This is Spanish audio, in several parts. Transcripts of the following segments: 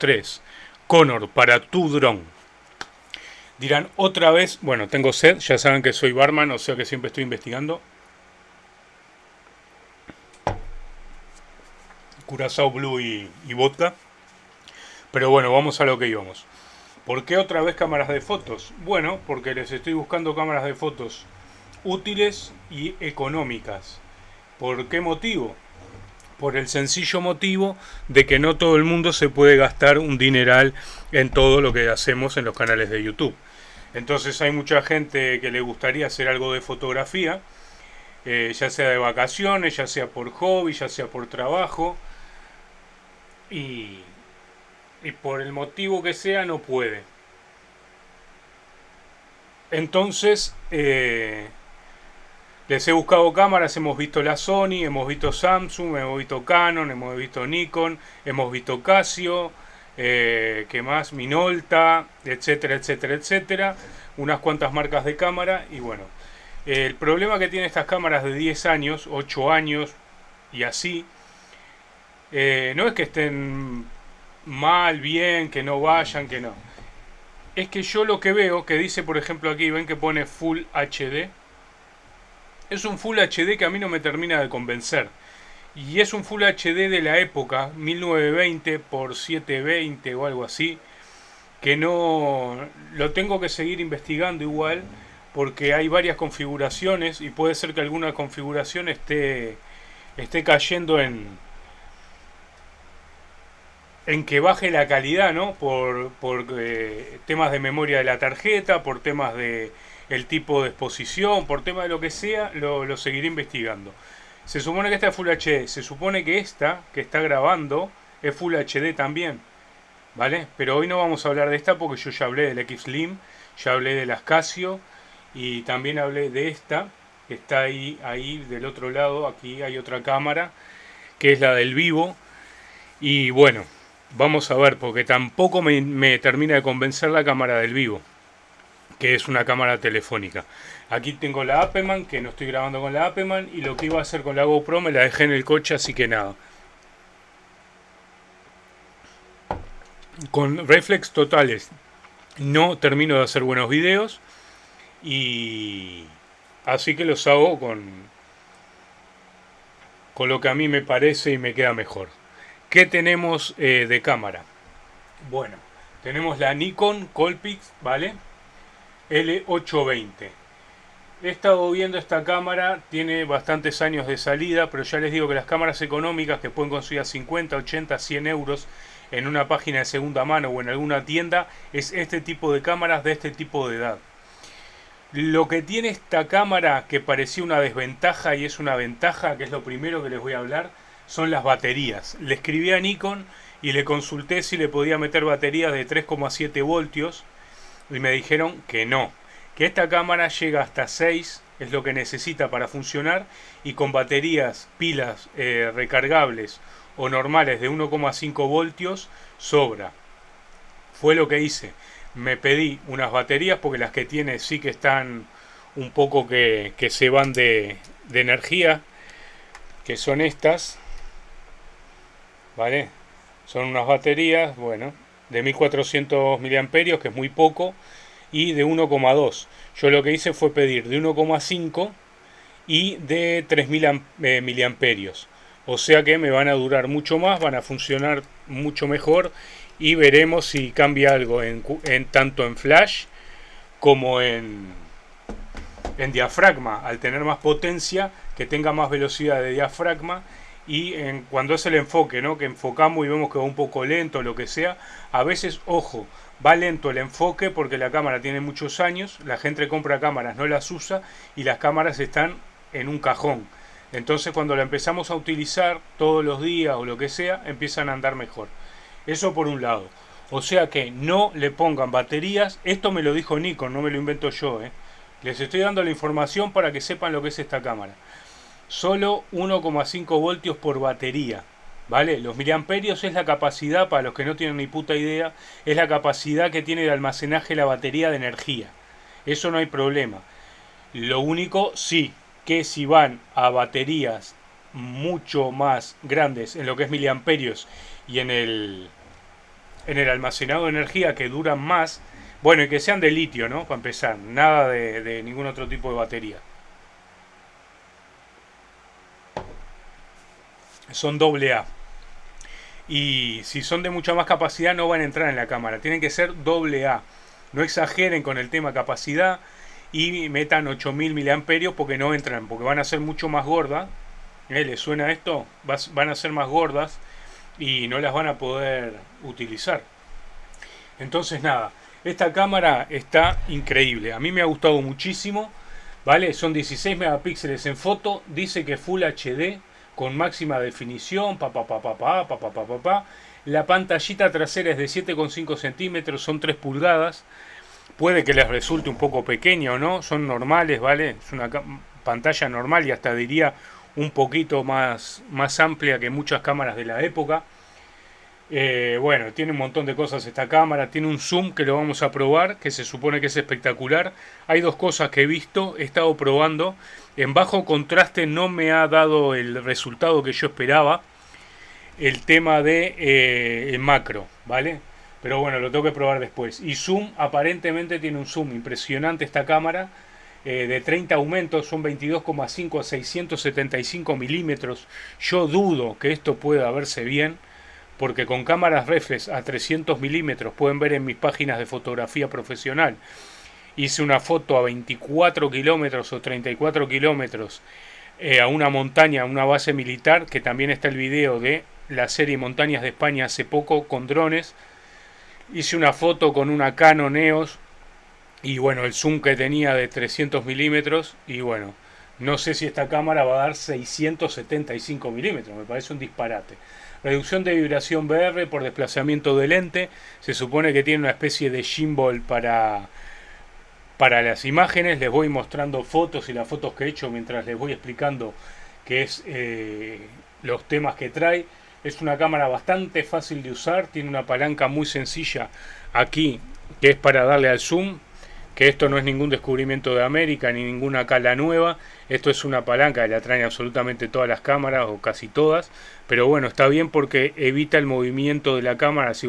2, 3. Connor, para tu dron. Dirán otra vez, bueno, tengo sed, ya saben que soy barman, o sea que siempre estoy investigando. Curazao Blue y, y vodka. Pero bueno, vamos a lo que íbamos. ¿Por qué otra vez cámaras de fotos? Bueno, porque les estoy buscando cámaras de fotos útiles y económicas. ¿Por qué motivo? Por el sencillo motivo de que no todo el mundo se puede gastar un dineral en todo lo que hacemos en los canales de YouTube. Entonces hay mucha gente que le gustaría hacer algo de fotografía, eh, ya sea de vacaciones, ya sea por hobby, ya sea por trabajo, y, por el motivo que sea no puede. Entonces, eh, les he buscado cámaras, hemos visto la Sony, hemos visto Samsung, hemos visto Canon, hemos visto Nikon, hemos visto Casio, eh, ¿qué más? Minolta, etcétera, etcétera, etcétera. Unas cuantas marcas de cámara y bueno. el problema que tienen estas cámaras de 10 años, 8 años y así, eh, no es que estén mal, bien, que no vayan, que no. Es que yo lo que veo, que dice por ejemplo aquí, ven que pone Full HD, es un Full HD que a mí no me termina de convencer. Y es un Full HD de la época, 1920 por 720 o algo así, que no lo tengo que seguir investigando igual, porque hay varias configuraciones y puede ser que alguna configuración esté, esté cayendo en, en que baje la calidad, ¿no? Por, por eh, temas de memoria de la tarjeta, por temas de el tipo de exposición, por tema de lo que sea, lo, seguiré investigando. Se supone que esta es Full HD, se supone que esta que está grabando es Full HD también, ¿vale? Pero hoy no vamos a hablar de esta porque yo ya hablé del X Slim, ya hablé de las Casio y también hablé de esta, que está ahí, ahí del otro lado, aquí hay otra cámara, que es la del Vivo. Y bueno, vamos a ver, porque tampoco me, me termina de convencer la cámara del Vivo que es una cámara telefónica. Aquí tengo la Apeman, que no estoy grabando con la Apeman, y lo que iba a hacer con la GoPro me la dejé en el coche, así que nada. Con reflex totales no termino de hacer buenos videos, y así que los hago con, con lo que a mí me parece y me queda mejor. ¿Qué tenemos eh, de cámara? Bueno, tenemos la Nikon Colpix, ¿vale? L820. He estado viendo esta cámara, tiene bastantes años de salida, pero ya les digo que las cámaras económicas que pueden conseguir a 50, 80, 100 euros en una página de segunda mano o en alguna tienda, es este tipo de cámaras de este tipo de edad. Lo que tiene esta cámara que parecía una desventaja y es una ventaja, que es lo primero que les voy a hablar, son las baterías. Le escribí a Nikon y le consulté si le podía meter baterías de 3,7 voltios y me dijeron que no, que esta cámara llega hasta 6, es lo que necesita para funcionar y con baterías, pilas eh, recargables o normales de 1,5 voltios sobra. Fue lo que hice. Me pedí unas baterías porque las que tiene sí que están un poco que, que se van de, de energía, que son estas. ¿Vale? Son unas baterías, bueno, de 1400 miliamperios, que es muy poco, y de 1,2. Yo lo que hice fue pedir de 1,5 y de 3000 eh, miliamperios. O sea que me van a durar mucho más, van a funcionar mucho mejor y veremos si cambia algo en, en tanto en flash como en, en diafragma. Al tener más potencia, que tenga más velocidad de diafragma y en, cuando es el enfoque, ¿no? que enfocamos y vemos que va un poco lento, lo que sea, a veces, ojo, va lento el enfoque porque la cámara tiene muchos años, la gente compra cámaras, no las usa y las cámaras están en un cajón. Entonces cuando la empezamos a utilizar todos los días o lo que sea, empiezan a andar mejor. Eso por un lado. O sea que no le pongan baterías. Esto me lo dijo Nikon, no me lo invento yo. ¿eh? Les estoy dando la información para que sepan lo que es esta cámara solo 1,5 voltios por batería. ¿Vale? Los miliamperios es la capacidad, para los que no tienen ni puta idea, es la capacidad que tiene de almacenaje la batería de energía. Eso no hay problema. Lo único, sí, que si van a baterías mucho más grandes en lo que es miliamperios y en el en el almacenado de energía que duran más. Bueno, y que sean de litio, ¿no? Para empezar, nada de, de ningún otro tipo de batería. Son doble A. Y si son de mucha más capacidad no van a entrar en la cámara. Tienen que ser doble A. No exageren con el tema capacidad y metan 8000 mAh porque no entran, porque van a ser mucho más gordas. ¿Eh? ¿Les suena esto? Van a ser más gordas y no las van a poder utilizar. Entonces nada, esta cámara está increíble. A mí me ha gustado muchísimo. ¿Vale? Son 16 megapíxeles en foto. Dice que Full HD con máxima definición. Pa, pa. La pantallita trasera es de 7,5 centímetros, son 3 pulgadas. Puede que les resulte un poco pequeño, ¿no? Son normales, ¿vale? Es una pantalla normal y hasta diría un poquito más, más amplia que muchas cámaras de la época. Eh, bueno, tiene un montón de cosas esta cámara, tiene un zoom que lo vamos a probar, que se supone que es espectacular. Hay dos cosas que he visto, he estado probando. En bajo contraste no me ha dado el resultado que yo esperaba. El tema de eh, el macro, ¿vale? Pero bueno, lo tengo que probar después. Y zoom, aparentemente tiene un zoom impresionante esta cámara. Eh, de 30 aumentos, son 22,5 a 675 milímetros. Yo dudo que esto pueda verse bien, porque con cámaras reflex a 300 milímetros pueden ver en mis páginas de fotografía profesional. Hice una foto a 24 kilómetros o 34 kilómetros eh, a una montaña, a una base militar, que también está el video de la serie Montañas de España hace poco con drones hice una foto con una Canon EOS y bueno, el zoom que tenía de 300 milímetros y bueno, no sé si esta cámara va a dar 675 milímetros, me parece un disparate. Reducción de vibración VR por desplazamiento de lente, se supone que tiene una especie de gimbal para, para las imágenes, les voy mostrando fotos y las fotos que he hecho mientras les voy explicando qué es eh, los temas que trae. Es una cámara bastante fácil de usar, tiene una palanca muy sencilla aquí que es para darle al zoom, que esto no es ningún descubrimiento de América ni ninguna cala nueva, esto es una palanca que la traen absolutamente todas las cámaras o casi todas, pero bueno, está bien porque evita el movimiento de la cámara. Si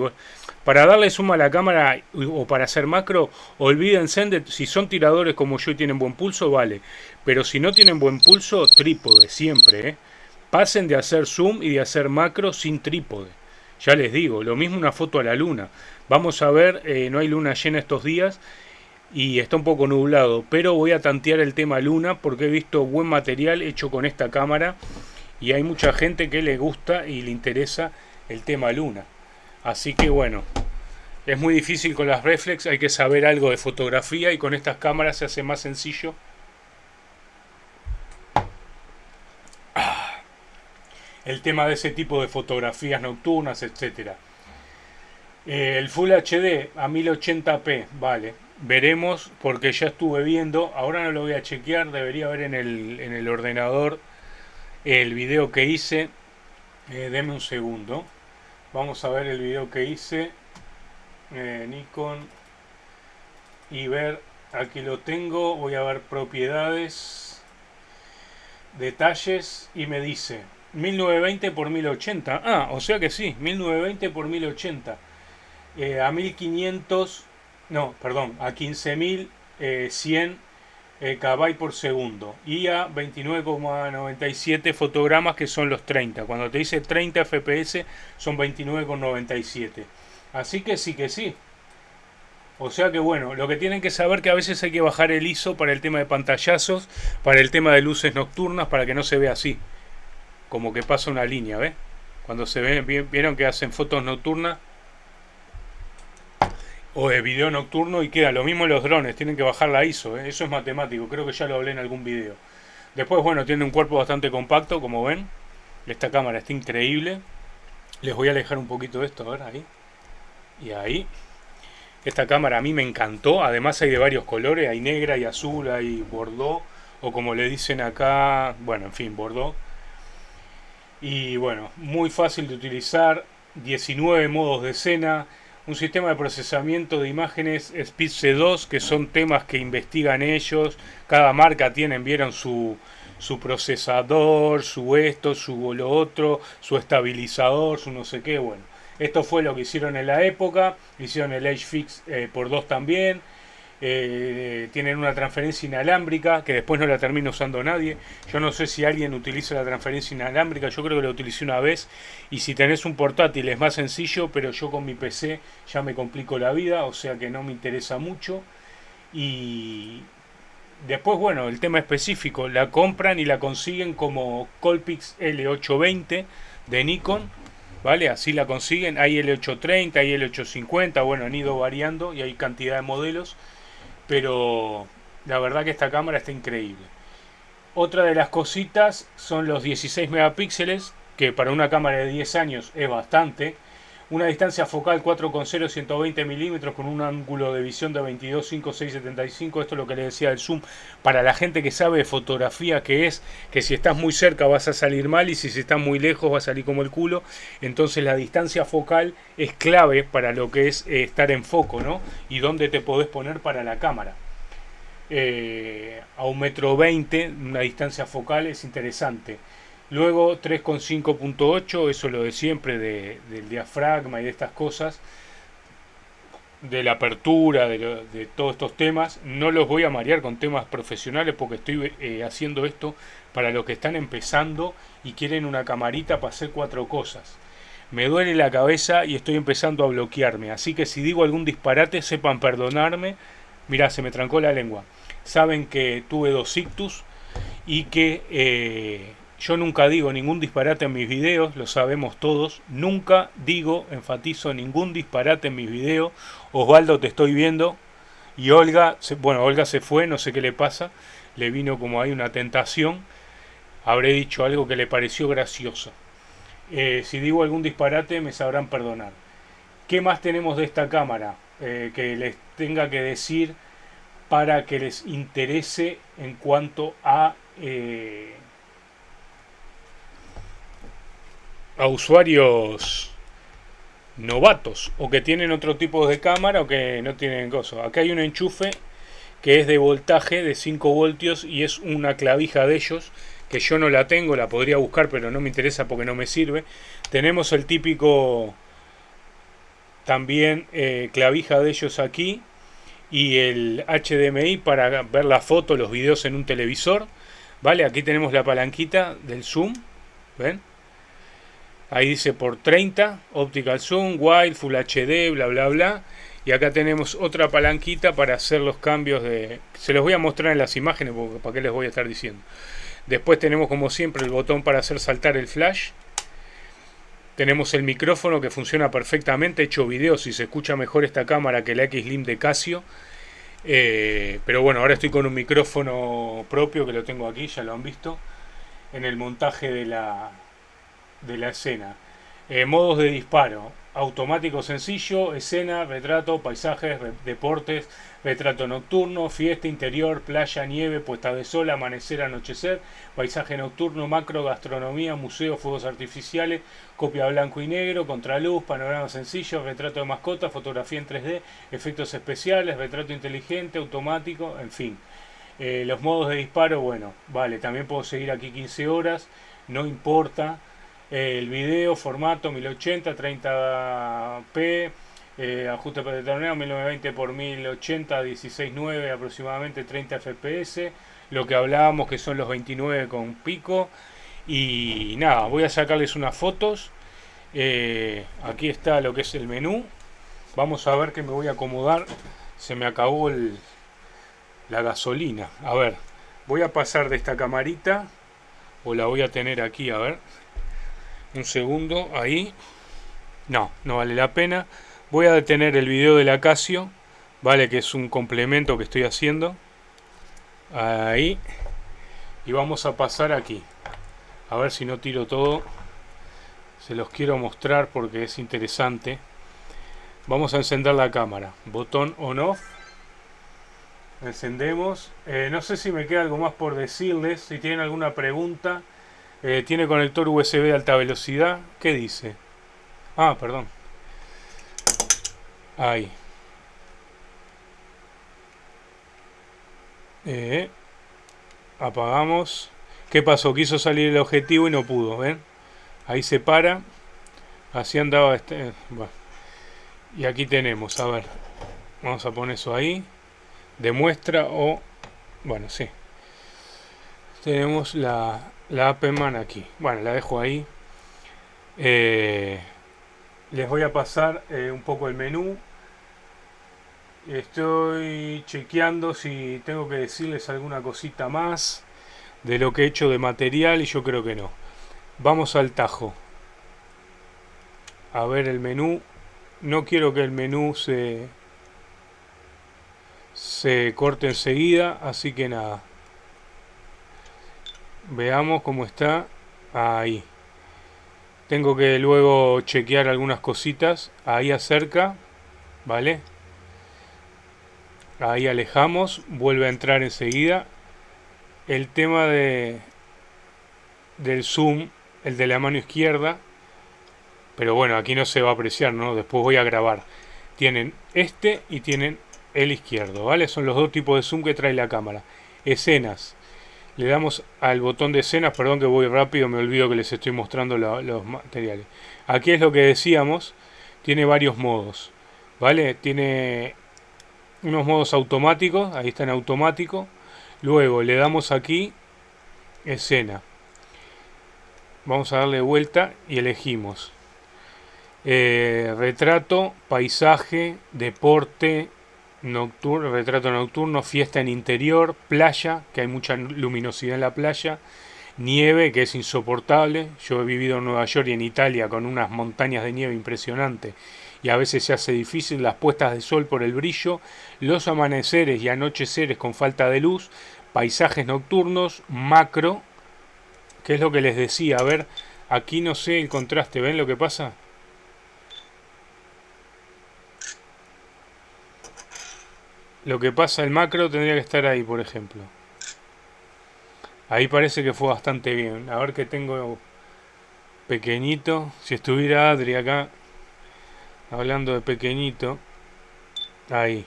para darle zoom a la cámara o para hacer macro, olvídense de si son tiradores como yo y tienen buen pulso, vale, pero si no tienen buen pulso, trípode siempre, ¿eh? Pasen de hacer zoom y de hacer macro sin trípode. Ya les digo, lo mismo una foto a la luna. Vamos a ver, eh, no hay luna llena estos días y está un poco nublado, pero voy a tantear el tema luna porque he visto buen material hecho con esta cámara y hay mucha gente que le gusta y le interesa el tema luna. Así que bueno, es muy difícil con las reflex, hay que saber algo de fotografía y con estas cámaras se hace más sencillo el tema de ese tipo de fotografías nocturnas, etcétera. Eh, el Full HD a 1080p, vale. Veremos porque ya estuve viendo, ahora no lo voy a chequear, debería ver en el, en el ordenador el video que hice. Eh, deme un segundo. Vamos a ver el video que hice. Eh, Nikon. Y ver, aquí lo tengo, voy a ver propiedades, detalles y me dice 1920 por 1080. Ah, o sea que sí, 1920 por 1080. Eh, a 1500, no, perdón, a 15100 eh, eh, KB por segundo. Y a 29,97 fotogramas que son los 30. Cuando te dice 30 FPS son 29,97. Así que sí que sí. O sea que bueno, lo que tienen que saber que a veces hay que bajar el ISO para el tema de pantallazos, para el tema de luces nocturnas, para que no se vea así como que pasa una línea, ¿ves? Cuando se ven, vieron que hacen fotos nocturnas o de video nocturno y queda lo mismo los drones, tienen que bajar la ISO, ¿eh? eso es matemático, creo que ya lo hablé en algún video. Después, bueno, tiene un cuerpo bastante compacto, como ven. Esta cámara está increíble. Les voy a alejar un poquito de esto, a ver, ahí. Y ahí. Esta cámara a mí me encantó, además hay de varios colores, hay negra, y azul, hay bordeaux, o como le dicen acá, bueno, en fin, bordeaux y bueno, muy fácil de utilizar, 19 modos de escena, un sistema de procesamiento de imágenes Speed C2, que son temas que investigan ellos, cada marca tiene, vieron su, su procesador, su esto, su lo otro, su estabilizador, su no sé qué, bueno. Esto fue lo que hicieron en la época, hicieron el Age Fix eh, por 2 también. Eh, tienen una transferencia inalámbrica que después no la termina usando nadie. Yo no sé si alguien utiliza la transferencia inalámbrica, yo creo que la utilicé una vez. Y si tenés un portátil es más sencillo, pero yo con mi PC ya me complico la vida, o sea que no me interesa mucho. Y después, bueno, el tema específico, la compran y la consiguen como Colpix L820 de Nikon. ¿Vale? Así la consiguen. Hay L830, hay L850, bueno, han ido variando y hay cantidad de modelos pero la verdad que esta cámara está increíble. Otra de las cositas son los 16 megapíxeles, que para una cámara de 10 años es bastante. Una distancia focal 4.0 120 milímetros con un ángulo de visión de 22, 5, 6, 75. Esto es lo que le decía del zoom. Para la gente que sabe de fotografía, que es que si estás muy cerca vas a salir mal y si estás muy lejos va a salir como el culo. Entonces la distancia focal es clave para lo que es eh, estar en foco, ¿no? Y dónde te podés poner para la cámara. Eh, a un metro 20, una distancia focal es interesante. Luego 3,5.8, eso lo de siempre, del diafragma y de estas cosas, de la apertura, de, todos estos temas. No los voy a marear con temas profesionales porque estoy eh, haciendo esto para los que están empezando y quieren una camarita para hacer cuatro cosas. Me duele la cabeza y estoy empezando a bloquearme, así que si digo algún disparate sepan perdonarme. Mirá, se me trancó la lengua. Saben que tuve dos ictus y que... Eh, yo nunca digo ningún disparate en mis videos, lo sabemos todos. Nunca digo, enfatizo, ningún disparate en mis videos. Osvaldo, te estoy viendo. Y Olga, bueno, Olga se fue, no sé qué le pasa. Le vino como hay una tentación. Habré dicho algo que le pareció gracioso. Eh, si digo algún disparate, me sabrán perdonar. ¿Qué más tenemos de esta cámara eh, que les tenga que decir para que les interese en cuanto a... Eh, a usuarios novatos o que tienen otro tipo de cámara o que no tienen cosas. Acá hay un enchufe que es de voltaje de 5 voltios y es una clavija de ellos que yo no la tengo, la podría buscar pero no me interesa porque no me sirve. Tenemos el típico también eh, clavija de ellos aquí y el HDMI para ver la foto, los videos en un televisor. Vale, aquí tenemos la palanquita del zoom, ¿ven? Ahí dice por 30, Optical Zoom, Wide, Full HD, bla bla bla. Y acá tenemos otra palanquita para hacer los cambios de... Se los voy a mostrar en las imágenes porque para qué les voy a estar diciendo. Después tenemos como siempre el botón para hacer saltar el flash. Tenemos el micrófono que funciona perfectamente. He hecho videos y se escucha mejor esta cámara que la X-Lim de Casio. Eh, pero bueno, ahora estoy con un micrófono propio que lo tengo aquí, ya lo han visto. En el montaje de la, de la escena. Eh, modos de disparo. Automático sencillo, escena, retrato, paisajes, deportes, retrato nocturno, fiesta interior, playa, nieve, puesta de sol, amanecer, anochecer, paisaje nocturno, macro, gastronomía, museo, fuegos artificiales, copia blanco y negro, contraluz, panorama sencillo, retrato de mascota, fotografía en 3D, efectos especiales, retrato inteligente, automático, en fin. Eh, los modos de disparo, bueno, vale, también puedo seguir aquí 15 horas, no importa el video, formato 1080, 30p, eh, ajuste para torneo 1920 x 1080, 16.9 aproximadamente 30 fps, lo que hablábamos que son los 29 con pico. Y nada, voy a sacarles unas fotos. Eh, aquí está lo que es el menú. Vamos a ver que me voy a acomodar. Se me acabó el, la gasolina. A ver, voy a pasar de esta camarita. O la voy a tener aquí, a ver un segundo ahí. No, no vale la pena. Voy a detener el video del Acacio vale que es un complemento que estoy haciendo. Ahí. Y vamos a pasar aquí. A ver si no tiro todo. Se los quiero mostrar porque es interesante. Vamos a encender la cámara. Botón on off. Encendemos. Eh, no sé si me queda algo más por decirles si tienen alguna pregunta eh, tiene conector USB de alta velocidad. ¿Qué dice? Ah, perdón. Ahí. Eh, apagamos. ¿Qué pasó? Quiso salir el objetivo y no pudo, ¿ven? Ahí se para. Así andaba este... Bueno. Y aquí tenemos, a ver. Vamos a poner eso ahí. Demuestra o... Bueno, sí. Tenemos la, la AppMan aquí. Bueno, la dejo ahí. Eh, les voy a pasar eh, un poco el menú. Estoy chequeando si tengo que decirles alguna cosita más de lo que he hecho de material y yo creo que no. Vamos al tajo. A ver el menú. No quiero que el menú se, se corte enseguida, así que nada. Veamos cómo está ahí. Tengo que luego chequear algunas cositas. Ahí acerca, ¿vale? Ahí alejamos, vuelve a entrar enseguida. El tema de del zoom, el de la mano izquierda, pero bueno, aquí no se va a apreciar, ¿no? Después voy a grabar. Tienen este y tienen el izquierdo, ¿vale? Son los dos tipos de zoom que trae la cámara. Escenas. Le damos al botón de escenas, perdón que voy rápido, me olvido que les estoy mostrando los materiales. Aquí es lo que decíamos, tiene varios modos, ¿vale? Tiene unos modos automáticos, ahí está en automático. Luego le damos aquí escena. Vamos a darle vuelta y elegimos eh, retrato, paisaje, deporte, nocturno, retrato nocturno, fiesta en interior, playa, que hay mucha luminosidad en la playa, nieve, que es insoportable. Yo he vivido en Nueva York y en Italia con unas montañas de nieve impresionantes y a veces se hace difícil las puestas de sol por el brillo, los amaneceres y anocheceres con falta de luz, paisajes nocturnos, macro, que es lo que les decía, a ver, aquí no sé el contraste, ¿ven lo que pasa? Lo que pasa, el macro tendría que estar ahí, por ejemplo. Ahí parece que fue bastante bien. A ver que tengo pequeñito. Si estuviera Adri acá, hablando de pequeñito. Ahí.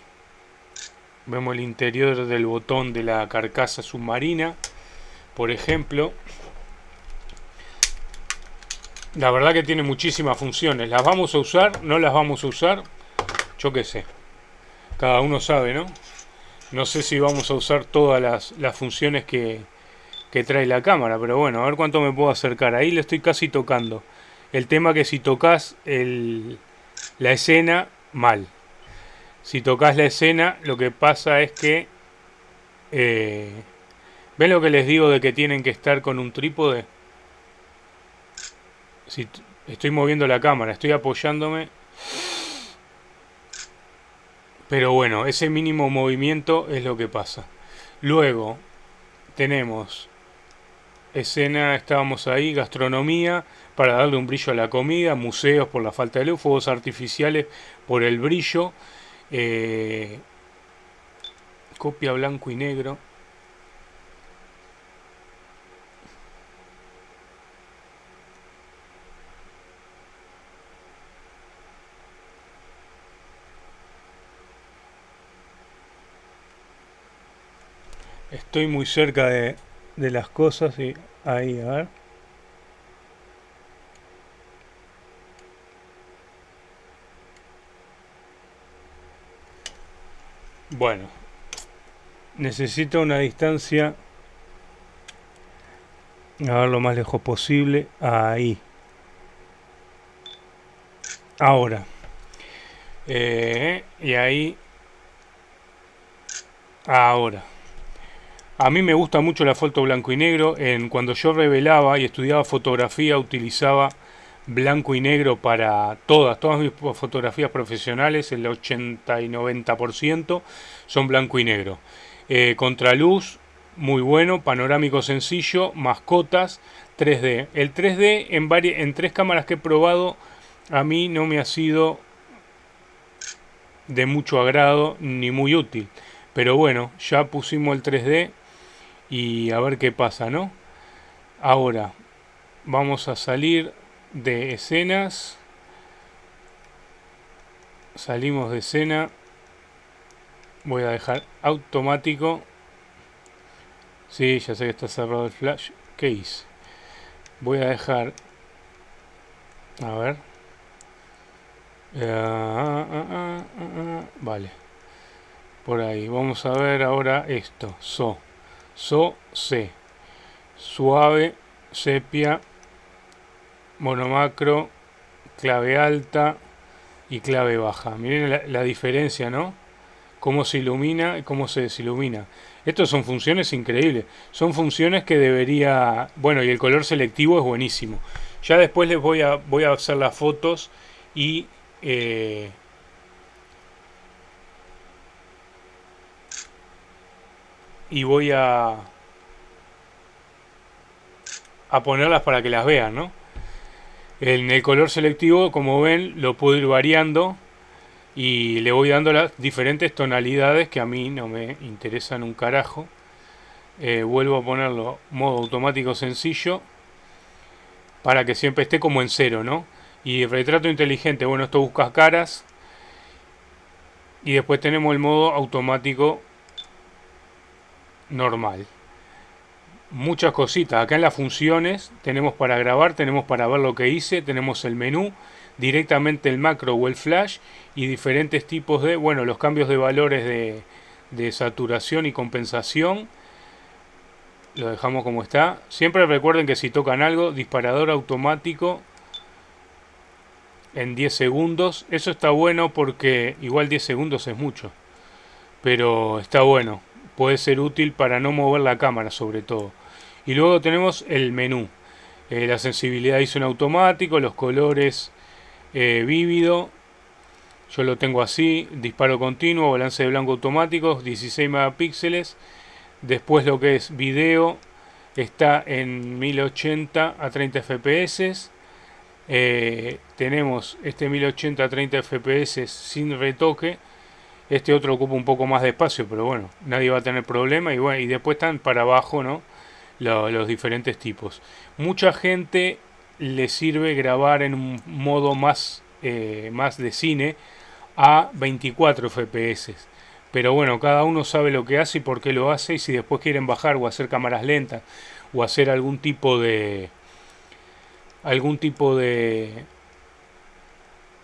Vemos el interior del botón de la carcasa submarina. Por ejemplo. La verdad que tiene muchísimas funciones. ¿Las vamos a usar? ¿No las vamos a usar? Yo qué sé cada uno sabe, ¿no? No sé si vamos a usar todas las, funciones que, que, trae la cámara, pero bueno, a ver cuánto me puedo acercar. Ahí le estoy casi tocando. El tema que si tocas el, la escena, mal. Si tocas la escena, lo que pasa es que... Eh, ¿Ven lo que les digo de que tienen que estar con un trípode? Si estoy moviendo la cámara, estoy apoyándome pero bueno, ese mínimo movimiento es lo que pasa. Luego tenemos escena, estábamos ahí, gastronomía, para darle un brillo a la comida, museos por la falta de luz, fuegos artificiales por el brillo, eh, copia blanco y negro. Estoy muy cerca de, las cosas y ahí, a ver. Bueno, necesito una distancia, a ver lo más lejos posible, ahí. Ahora. Eh, y ahí. Ahora. A mí me gusta mucho la foto blanco y negro. En, cuando yo revelaba y estudiaba fotografía utilizaba blanco y negro para todas, todas mis fotografías profesionales, el 80 y 90% son blanco y negro. Eh, contraluz, muy bueno, panorámico sencillo, mascotas, 3D. El 3D en, en tres cámaras que he probado a mí no me ha sido de mucho agrado ni muy útil. Pero bueno, ya pusimos el 3D y a ver qué pasa, ¿no? Ahora, vamos a salir de escenas. Salimos de escena. Voy a dejar automático. Sí, ya sé que está cerrado el flash. ¿Qué hice? Voy a dejar... A ver. Eh, ah, ah, ah, vale. Por ahí. Vamos a ver ahora esto. So. So, C. Suave, sepia, monomacro, clave alta y clave baja. Miren la, la diferencia, ¿no? Cómo se ilumina y cómo se desilumina. Estas son funciones increíbles. Son funciones que debería... Bueno, y el color selectivo es buenísimo. Ya después les voy a, voy a hacer las fotos y... Eh, y voy a... a ponerlas para que las vean, ¿no? En el color selectivo, como ven, lo puedo ir variando y le voy dando las diferentes tonalidades que a mí no me interesan un carajo. Eh, vuelvo a ponerlo modo automático sencillo para que siempre esté como en cero, ¿no? Y retrato inteligente, bueno, esto busca caras. Y después tenemos el modo automático normal. Muchas cositas. Acá en las funciones tenemos para grabar, tenemos para ver lo que hice, tenemos el menú, directamente el macro o el flash y diferentes tipos de, bueno, los cambios de valores de, de saturación y compensación lo dejamos como está. Siempre recuerden que si tocan algo, disparador automático en 10 segundos. Eso está bueno porque igual 10 segundos es mucho. Pero está bueno. Puede ser útil para no mover la cámara sobre todo. Y luego tenemos el menú. Eh, la sensibilidad hizo en automático, los colores eh, vívido. Yo lo tengo así, disparo continuo, balance de blanco automático, 16 megapíxeles Después lo que es video está en 1080 a 30 fps. Eh, tenemos este 1080 a 30 fps sin retoque. Este otro ocupa un poco más de espacio, pero bueno, nadie va a tener problema. Y, bueno, y después están para abajo ¿no? los diferentes tipos. Mucha gente le sirve grabar en un modo más, eh, más de cine a 24 fps. Pero bueno, cada uno sabe lo que hace y por qué lo hace y si después quieren bajar o hacer cámaras lentas o hacer algún tipo de algún tipo de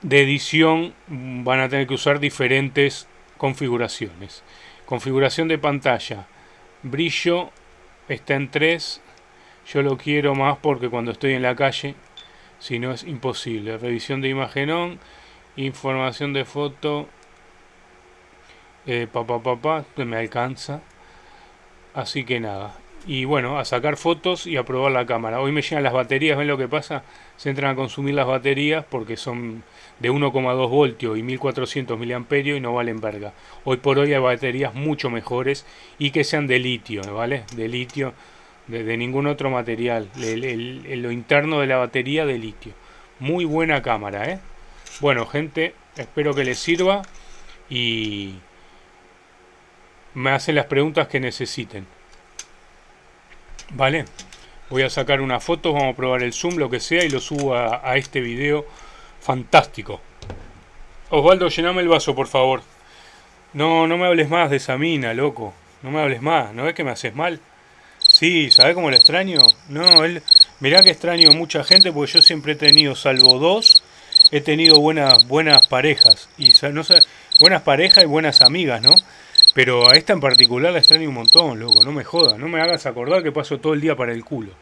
de edición van a tener que usar diferentes configuraciones. Configuración de pantalla. Brillo está en 3. Yo lo quiero más porque cuando estoy en la calle, si no es imposible. Revisión de imagen on. Información de foto eh, papá papá me alcanza así que nada y bueno a sacar fotos y a probar la cámara hoy me llegan las baterías ven lo que pasa se entran a consumir las baterías porque son de 1,2 voltios y 1400 miliamperios y no valen verga hoy por hoy hay baterías mucho mejores y que sean de litio vale de litio de, ningún otro material lo interno de la batería de litio muy buena cámara ¿eh? bueno gente espero que les sirva y me hacen las preguntas que necesiten. ¿Vale? Voy a sacar una foto, vamos a probar el zoom, lo que sea, y lo subo a, este video fantástico. Osvaldo, llename el vaso, por favor. No, no me hables más de esa mina, loco. No me hables más. ¿No ves que me haces mal? Sí, ¿sabes cómo lo extraño? No, él... Mirá que extraño mucha gente porque yo siempre he tenido, salvo dos, he tenido buenas, buenas parejas. Y buenas parejas y buenas amigas, ¿no? Pero a esta en particular la extraño un montón, loco, no me jodas, no me hagas acordar que paso todo el día para el culo.